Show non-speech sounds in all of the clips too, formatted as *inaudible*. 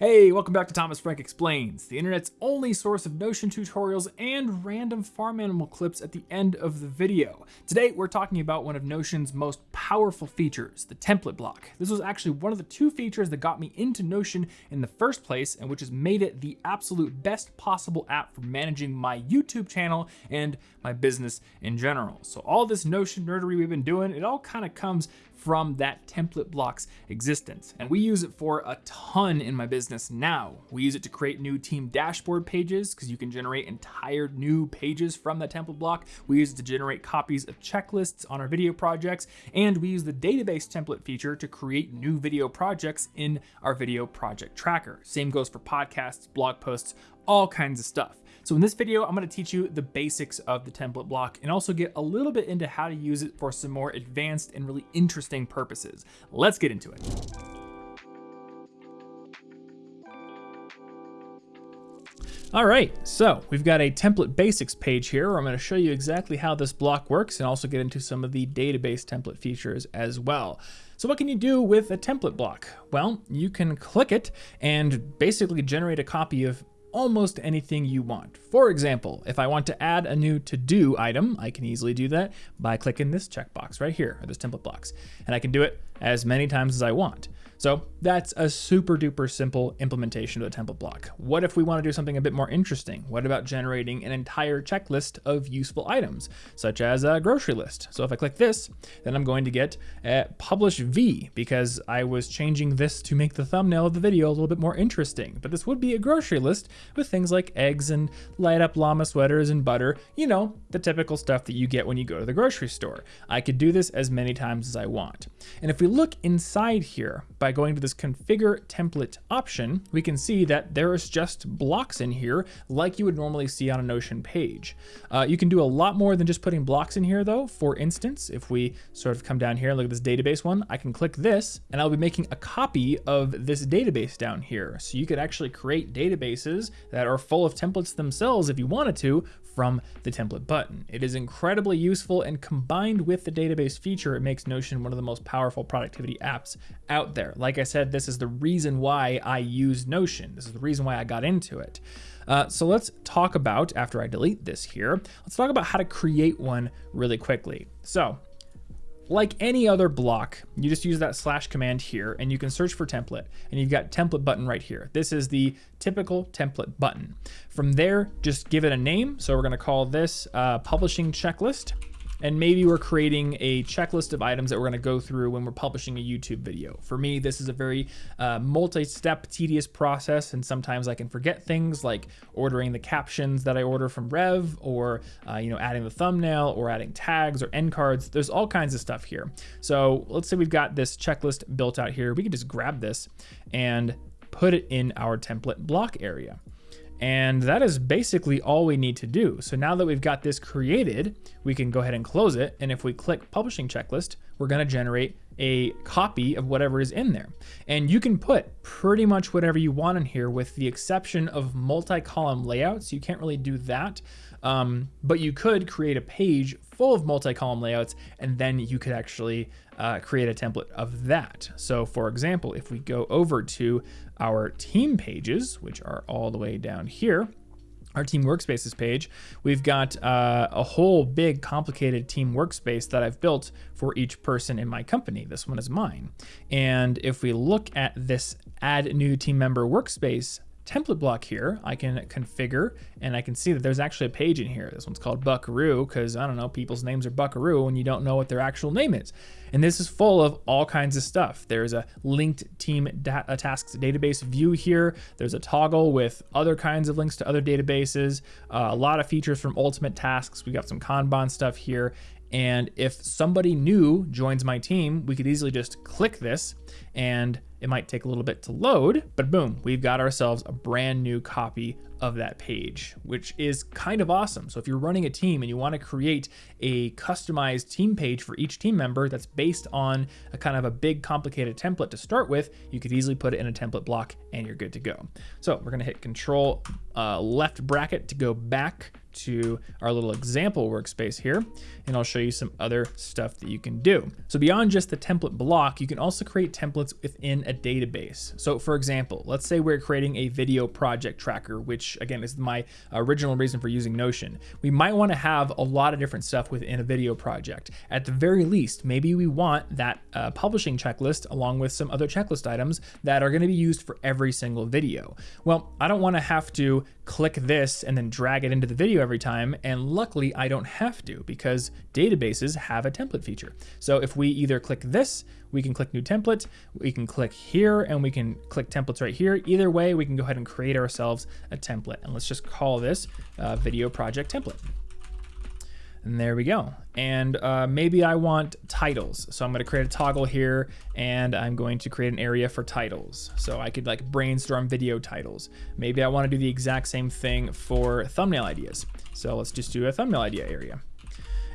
Hey, welcome back to Thomas Frank Explains, the internet's only source of Notion tutorials and random farm animal clips at the end of the video. Today, we're talking about one of Notion's most powerful features, the template block. This was actually one of the two features that got me into Notion in the first place and which has made it the absolute best possible app for managing my YouTube channel and my business in general. So all this Notion nerdery we've been doing, it all kind of comes from that template block's existence. And we use it for a ton in my business now. We use it to create new team dashboard pages because you can generate entire new pages from that template block. We use it to generate copies of checklists on our video projects. And we use the database template feature to create new video projects in our video project tracker. Same goes for podcasts, blog posts, all kinds of stuff. So in this video, I'm gonna teach you the basics of the template block and also get a little bit into how to use it for some more advanced and really interesting purposes. Let's get into it. All right, so we've got a template basics page here where I'm gonna show you exactly how this block works and also get into some of the database template features as well. So what can you do with a template block? Well, you can click it and basically generate a copy of almost anything you want. For example, if I want to add a new to-do item, I can easily do that by clicking this checkbox right here, or this template box. And I can do it as many times as I want. So that's a super duper simple implementation of the template block. What if we want to do something a bit more interesting? What about generating an entire checklist of useful items, such as a grocery list? So if I click this, then I'm going to get a publish V because I was changing this to make the thumbnail of the video a little bit more interesting. But this would be a grocery list with things like eggs and light up llama sweaters and butter, you know, the typical stuff that you get when you go to the grocery store. I could do this as many times as I want. And if we look inside here by going to this configure template option, we can see that there's just blocks in here like you would normally see on a Notion page. Uh, you can do a lot more than just putting blocks in here though. For instance, if we sort of come down here and look at this database one, I can click this and I'll be making a copy of this database down here. So you could actually create databases that are full of templates themselves if you wanted to from the template button. It is incredibly useful and combined with the database feature, it makes Notion one of the most powerful productivity apps out there. Like I said, this is the reason why I use Notion. This is the reason why I got into it. Uh, so let's talk about, after I delete this here, let's talk about how to create one really quickly. So like any other block, you just use that slash command here and you can search for template and you've got template button right here. This is the typical template button. From there, just give it a name. So we're gonna call this uh, publishing checklist and maybe we're creating a checklist of items that we're gonna go through when we're publishing a YouTube video. For me, this is a very uh, multi-step, tedious process, and sometimes I can forget things like ordering the captions that I order from Rev, or uh, you know, adding the thumbnail, or adding tags or end cards. There's all kinds of stuff here. So let's say we've got this checklist built out here. We can just grab this and put it in our template block area. And that is basically all we need to do. So now that we've got this created, we can go ahead and close it. And if we click publishing checklist, we're gonna generate a copy of whatever is in there. And you can put pretty much whatever you want in here with the exception of multi-column layouts. You can't really do that, um, but you could create a page full of multi-column layouts and then you could actually uh, create a template of that. So for example, if we go over to our team pages, which are all the way down here, our team workspaces page, we've got uh, a whole big complicated team workspace that I've built for each person in my company. This one is mine. And if we look at this add new team member workspace template block here, I can configure and I can see that there's actually a page in here. This one's called Buckaroo because I don't know, people's names are Buckaroo when you don't know what their actual name is. And this is full of all kinds of stuff. There's a linked team tasks database view here. There's a toggle with other kinds of links to other databases, uh, a lot of features from Ultimate Tasks. We got some Kanban stuff here. And if somebody new joins my team, we could easily just click this and it might take a little bit to load, but boom, we've got ourselves a brand new copy of that page, which is kind of awesome. So if you're running a team and you want to create a customized team page for each team member that's based on a kind of a big complicated template to start with, you could easily put it in a template block and you're good to go. So we're gonna hit control uh, left bracket to go back to our little example workspace here, and I'll show you some other stuff that you can do. So beyond just the template block, you can also create templates within a database. So for example, let's say we're creating a video project tracker, which again is my original reason for using Notion. We might want to have a lot of different stuff within a video project. At the very least, maybe we want that uh, publishing checklist along with some other checklist items that are going to be used for every single video. Well, I don't want to have to click this and then drag it into the video every time. And luckily I don't have to because databases have a template feature. So if we either click this, we can click new template, we can click here and we can click templates right here. Either way, we can go ahead and create ourselves a template. And let's just call this uh, video project template. And there we go. And uh, maybe I want titles. So I'm gonna create a toggle here and I'm going to create an area for titles. So I could like brainstorm video titles. Maybe I wanna do the exact same thing for thumbnail ideas. So let's just do a thumbnail idea area.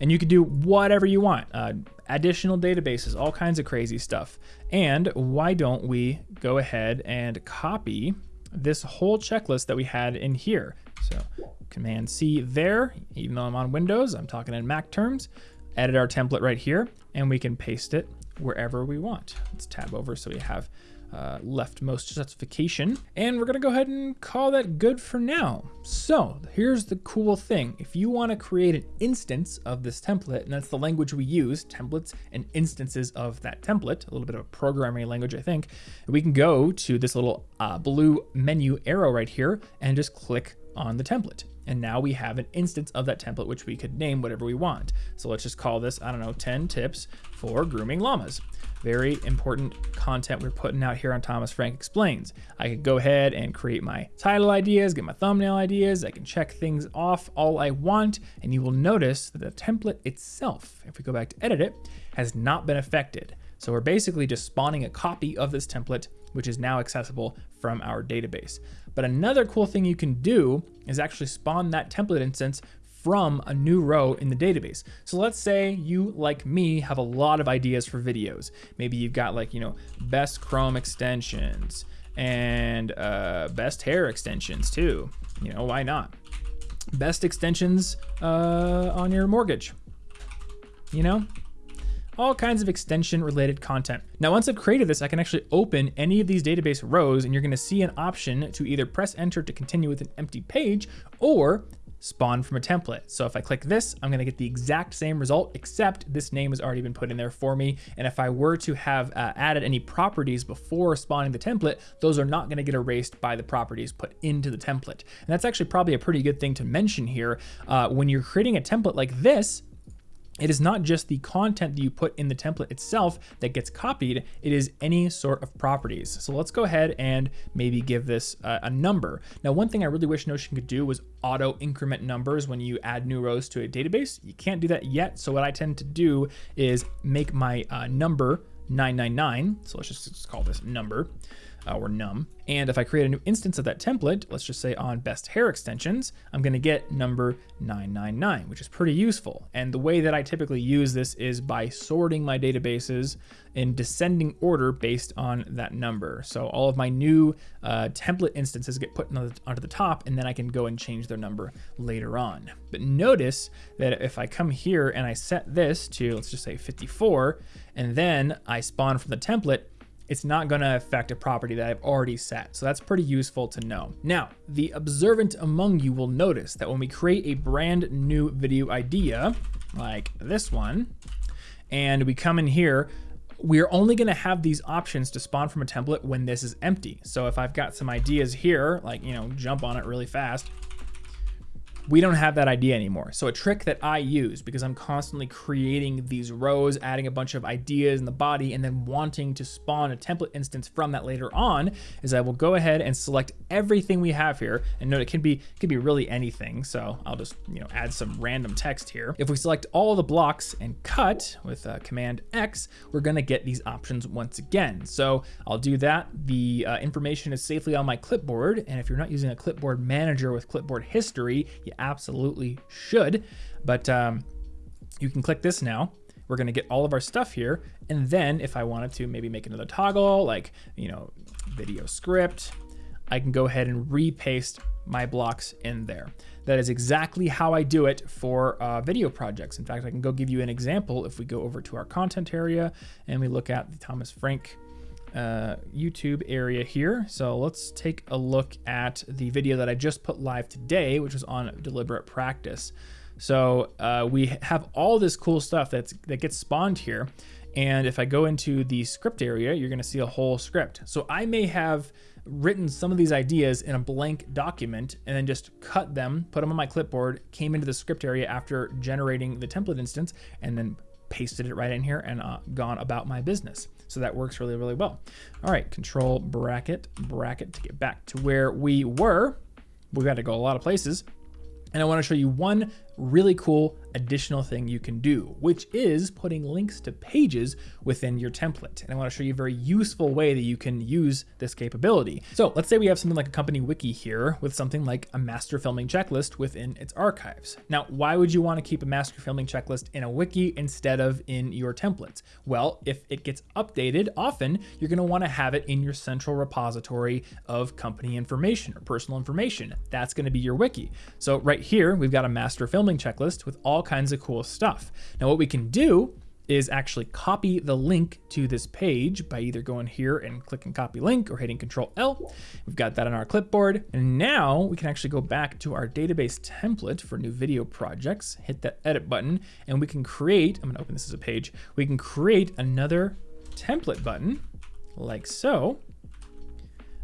And you could do whatever you want, uh, additional databases, all kinds of crazy stuff. And why don't we go ahead and copy this whole checklist that we had in here. So Command C there, even though I'm on Windows, I'm talking in Mac terms. Edit our template right here, and we can paste it wherever we want. Let's tab over so we have uh, leftmost justification. And we're gonna go ahead and call that good for now. So here's the cool thing. If you wanna create an instance of this template, and that's the language we use, templates and instances of that template, a little bit of a programming language, I think, we can go to this little uh, blue menu arrow right here and just click on the template. And now we have an instance of that template, which we could name whatever we want. So let's just call this, I don't know, 10 tips for grooming llamas. Very important content we're putting out here on Thomas Frank Explains. I could go ahead and create my title ideas, get my thumbnail ideas. I can check things off all I want. And you will notice that the template itself, if we go back to edit it, has not been affected. So we're basically just spawning a copy of this template, which is now accessible from our database. But another cool thing you can do is actually spawn that template instance from a new row in the database. So let's say you, like me, have a lot of ideas for videos. Maybe you've got like, you know, best Chrome extensions and uh, best hair extensions too. You know, why not? Best extensions uh, on your mortgage. You know, all kinds of extension related content. Now, once I've created this, I can actually open any of these database rows and you're gonna see an option to either press enter to continue with an empty page or spawn from a template. So if I click this, I'm gonna get the exact same result, except this name has already been put in there for me. And if I were to have uh, added any properties before spawning the template, those are not gonna get erased by the properties put into the template. And that's actually probably a pretty good thing to mention here. Uh, when you're creating a template like this, it is not just the content that you put in the template itself that gets copied, it is any sort of properties. So let's go ahead and maybe give this a, a number. Now, one thing I really wish Notion could do was auto increment numbers when you add new rows to a database. You can't do that yet. So what I tend to do is make my uh, number 999. So let's just, let's call this number or num. And if I create a new instance of that template, let's just say on best hair extensions, I'm gonna get number 999, which is pretty useful. And the way that I typically use this is by sorting my databases in descending order based on that number. So all of my new uh, template instances get put onto the top and then I can go and change their number later on. But notice that if I come here and I set this to, let's just say 54, and then I spawn from the template, it's not going to affect a property that I've already set. So that's pretty useful to know. Now, the observant among you will notice that when we create a brand new video idea, like this one, and we come in here, we're only going to have these options to spawn from a template when this is empty. So if I've got some ideas here, like, you know, jump on it really fast, we don't have that idea anymore. So a trick that I use because I'm constantly creating these rows, adding a bunch of ideas in the body and then wanting to spawn a template instance from that later on is I will go ahead and select everything we have here. And note it can be, it can be really anything. So I'll just, you know, add some random text here. If we select all the blocks and cut with uh, command X, we're gonna get these options once again. So I'll do that. The uh, information is safely on my clipboard. And if you're not using a clipboard manager with clipboard history, you absolutely should. But um, you can click this now. We're gonna get all of our stuff here. And then if I wanted to maybe make another toggle, like, you know, video script, I can go ahead and repaste my blocks in there. That is exactly how I do it for uh, video projects. In fact, I can go give you an example if we go over to our content area and we look at the Thomas Frank uh, YouTube area here. So let's take a look at the video that I just put live today, which was on deliberate practice. So uh, we have all this cool stuff that's that gets spawned here. And if I go into the script area, you're gonna see a whole script. So I may have written some of these ideas in a blank document and then just cut them, put them on my clipboard, came into the script area after generating the template instance, and then pasted it right in here and uh, gone about my business. So that works really, really well. All right, control bracket, bracket to get back to where we were. We've got to go a lot of places. And I want to show you one really cool additional thing you can do, which is putting links to pages within your template. And I want to show you a very useful way that you can use this capability. So let's say we have something like a company wiki here with something like a master filming checklist within its archives. Now, why would you want to keep a master filming checklist in a wiki instead of in your templates? Well, if it gets updated often, you're going to want to have it in your central repository of company information or personal information. That's going to be your wiki. So right here, we've got a master filming checklist with all kinds of cool stuff. Now what we can do is actually copy the link to this page by either going here and clicking copy link or hitting control L. We've got that on our clipboard. And now we can actually go back to our database template for new video projects, hit that edit button, and we can create, I'm gonna open this as a page, we can create another template button like so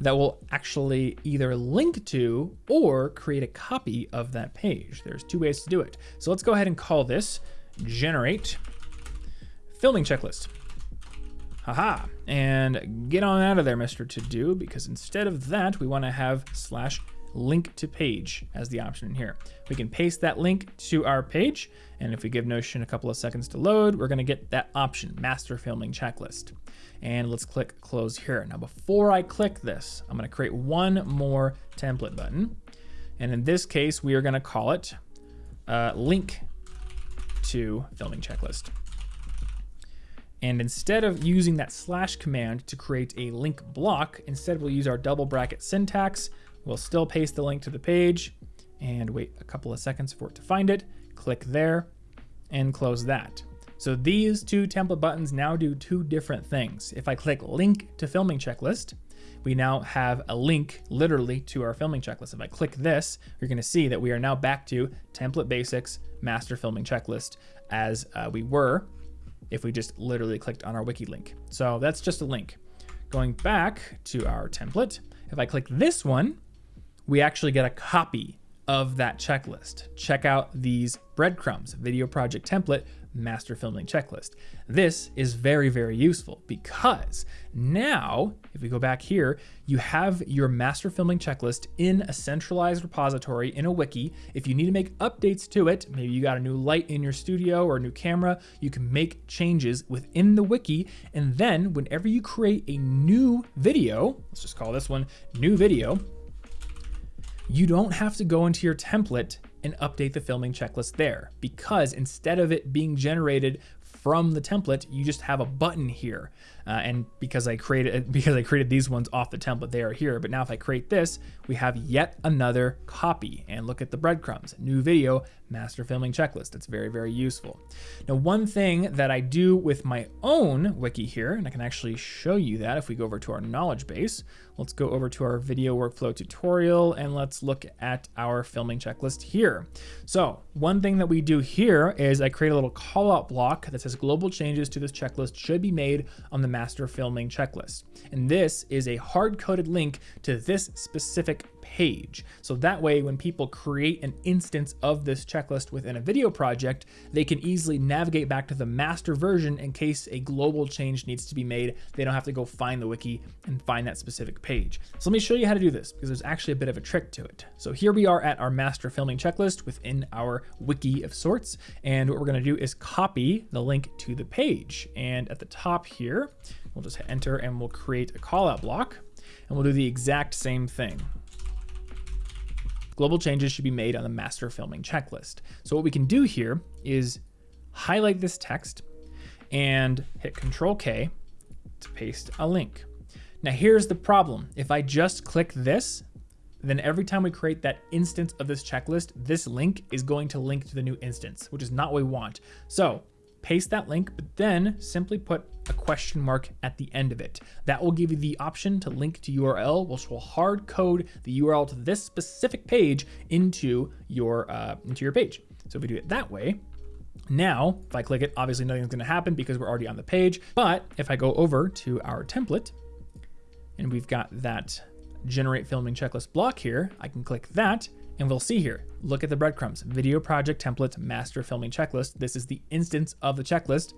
that will actually either link to or create a copy of that page. There's two ways to do it. So let's go ahead and call this generate filming checklist. Haha, and get on out of there, Mr. To Do, because instead of that, we wanna have slash link to page as the option in here. We can paste that link to our page, and if we give Notion a couple of seconds to load, we're gonna get that option, master filming checklist and let's click close here. Now before I click this, I'm gonna create one more template button. And in this case, we are gonna call it uh, link to filming checklist. And instead of using that slash command to create a link block, instead we'll use our double bracket syntax. We'll still paste the link to the page and wait a couple of seconds for it to find it. Click there and close that. So these two template buttons now do two different things. If I click link to filming checklist, we now have a link literally to our filming checklist. If I click this, you're gonna see that we are now back to template basics, master filming checklist as uh, we were if we just literally clicked on our wiki link. So that's just a link. Going back to our template, if I click this one, we actually get a copy of that checklist. Check out these breadcrumbs, video project template, master filming checklist. This is very, very useful because now, if we go back here, you have your master filming checklist in a centralized repository in a wiki. If you need to make updates to it, maybe you got a new light in your studio or a new camera, you can make changes within the wiki. And then whenever you create a new video, let's just call this one new video, you don't have to go into your template and update the filming checklist there because instead of it being generated from the template, you just have a button here. Uh, and because I created *laughs* because I created these ones off the template, they are here. But now if I create this, we have yet another copy. And look at the breadcrumbs. New video, master filming checklist. It's very, very useful. Now, one thing that I do with my own wiki here, and I can actually show you that if we go over to our knowledge base, let's go over to our video workflow tutorial and let's look at our filming checklist here. So one thing that we do here is I create a little call out block that says global changes to this checklist should be made on the master filming checklist. And this is a hard coded link to this specific page. So that way, when people create an instance of this checklist within a video project, they can easily navigate back to the master version in case a global change needs to be made. They don't have to go find the wiki and find that specific page. So let me show you how to do this because there's actually a bit of a trick to it. So here we are at our master filming checklist within our wiki of sorts. And what we're gonna do is copy the link to the page. And at the top here, we'll just hit enter and we'll create a callout block and we'll do the exact same thing. Global changes should be made on the master filming checklist. So what we can do here is highlight this text and hit Control K to paste a link. Now here's the problem. If I just click this, then every time we create that instance of this checklist, this link is going to link to the new instance, which is not what we want. So paste that link, but then simply put a question mark at the end of it. That will give you the option to link to URL, which will hard code the URL to this specific page into your, uh, into your page. So if we do it that way, now, if I click it, obviously nothing's gonna happen because we're already on the page. But if I go over to our template and we've got that generate filming checklist block here, I can click that and we'll see here, look at the breadcrumbs, video project template, master filming checklist. This is the instance of the checklist.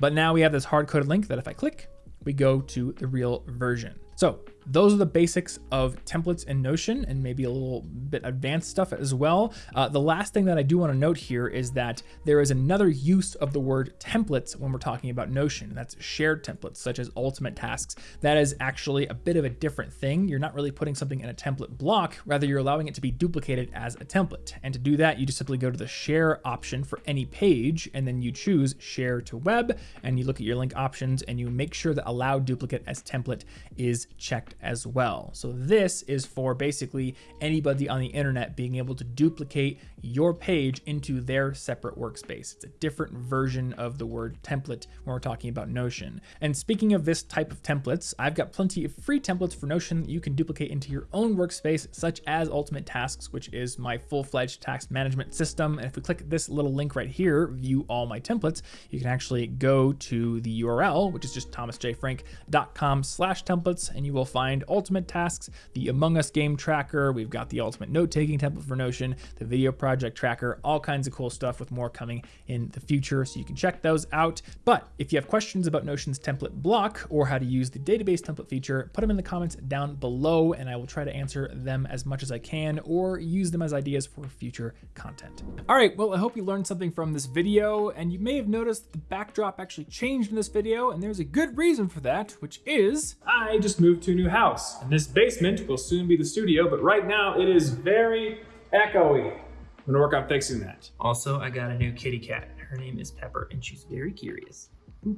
But now we have this hard coded link that if I click, we go to the real version. So those are the basics of templates in Notion and maybe a little bit advanced stuff as well. Uh, the last thing that I do want to note here is that there is another use of the word templates when we're talking about Notion. That's shared templates such as ultimate tasks. That is actually a bit of a different thing. You're not really putting something in a template block, rather you're allowing it to be duplicated as a template. And to do that, you just simply go to the share option for any page and then you choose share to web and you look at your link options and you make sure that allow duplicate as template is checked as well. So this is for basically anybody on the internet being able to duplicate your page into their separate workspace. It's a different version of the word template when we're talking about Notion. And speaking of this type of templates, I've got plenty of free templates for Notion that you can duplicate into your own workspace, such as Ultimate Tasks, which is my full-fledged task management system. And if we click this little link right here, view all my templates, you can actually go to the URL, which is just thomasjfrank.com slash templates, and you will find Ultimate Tasks, the Among Us game tracker, we've got the Ultimate Note-taking template for Notion, the video project project tracker, all kinds of cool stuff with more coming in the future. So you can check those out. But if you have questions about Notion's template block or how to use the database template feature, put them in the comments down below and I will try to answer them as much as I can or use them as ideas for future content. All right, well, I hope you learned something from this video and you may have noticed that the backdrop actually changed in this video and there's a good reason for that, which is I just moved to a new house and this basement will soon be the studio, but right now it is very echoey. I'm gonna work on fixing that. Also, I got a new kitty cat. Her name is Pepper, and she's very curious. *laughs*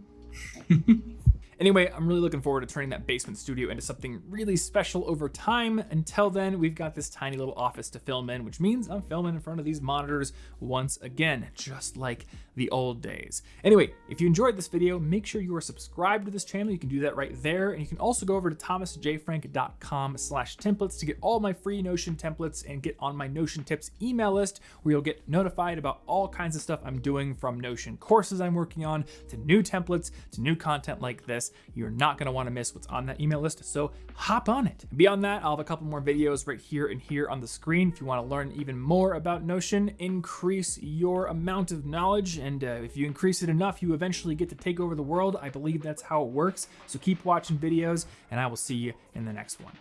Anyway, I'm really looking forward to turning that basement studio into something really special over time. Until then, we've got this tiny little office to film in, which means I'm filming in front of these monitors once again, just like the old days. Anyway, if you enjoyed this video, make sure you are subscribed to this channel. You can do that right there. And you can also go over to thomasjfrank.com slash templates to get all my free Notion templates and get on my Notion tips email list where you'll get notified about all kinds of stuff I'm doing from Notion courses I'm working on to new templates to new content like this. You're not gonna wanna miss what's on that email list, so hop on it. Beyond that, I'll have a couple more videos right here and here on the screen if you wanna learn even more about Notion, increase your amount of knowledge, and uh, if you increase it enough, you eventually get to take over the world. I believe that's how it works, so keep watching videos, and I will see you in the next one.